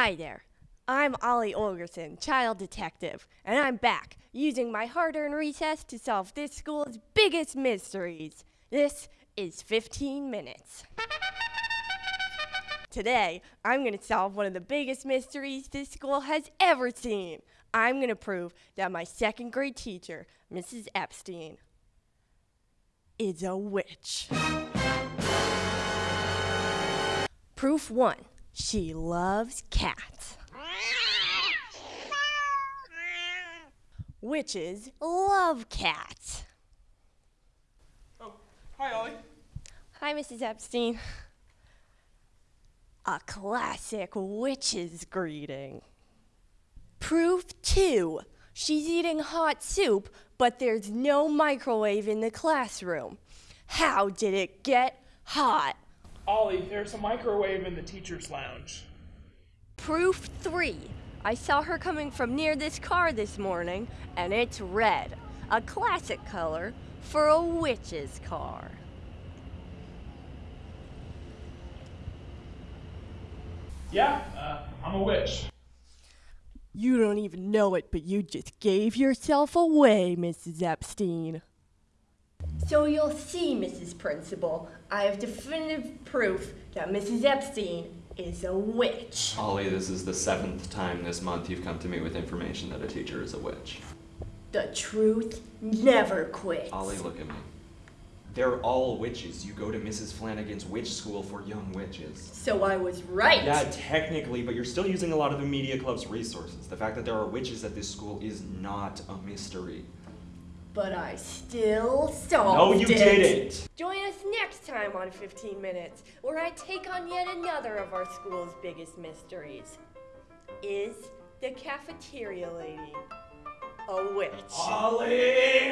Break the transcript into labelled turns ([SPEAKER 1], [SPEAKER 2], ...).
[SPEAKER 1] Hi there. I'm Ollie Olgerson, child detective, and I'm back using my hard earned recess to solve this school's biggest mysteries. This is 15 minutes. Today, I'm going to solve one of the biggest mysteries this school has ever seen. I'm going to prove that my second grade teacher, Mrs. Epstein, is a witch. Proof one she loves cats. Witches love cats.
[SPEAKER 2] Oh, hi, Ollie.
[SPEAKER 1] Hi, Mrs. Epstein. A classic witch's greeting. Proof two she's eating hot soup, but there's no microwave in the classroom. How did it get hot?
[SPEAKER 2] Ollie, there's a microwave in the teacher's lounge.
[SPEAKER 1] Proof three. I saw her coming from near this car this morning, and it's red. A classic color for a witch's car.
[SPEAKER 2] Yeah, uh, I'm a witch.
[SPEAKER 1] You don't even know it, but you just gave yourself away, Mrs. Epstein. So you'll see, Mrs. Principal, I have definitive proof that Mrs. Epstein is a witch.
[SPEAKER 3] Ollie, this is the seventh time this month you've come to me with information that a teacher is a witch.
[SPEAKER 1] The truth never quits.
[SPEAKER 3] Ollie, look at me. They're all witches. You go to Mrs. Flanagan's witch school for young witches.
[SPEAKER 1] So I was right.
[SPEAKER 3] Yeah, technically, but you're still using a lot of the media club's resources. The fact that there are witches at this school is not a mystery.
[SPEAKER 1] But I still solved
[SPEAKER 3] No, you
[SPEAKER 1] it.
[SPEAKER 3] didn't!
[SPEAKER 1] Join us next time on 15 Minutes, where I take on yet another of our school's biggest mysteries. Is the cafeteria lady a witch?
[SPEAKER 3] Ollie!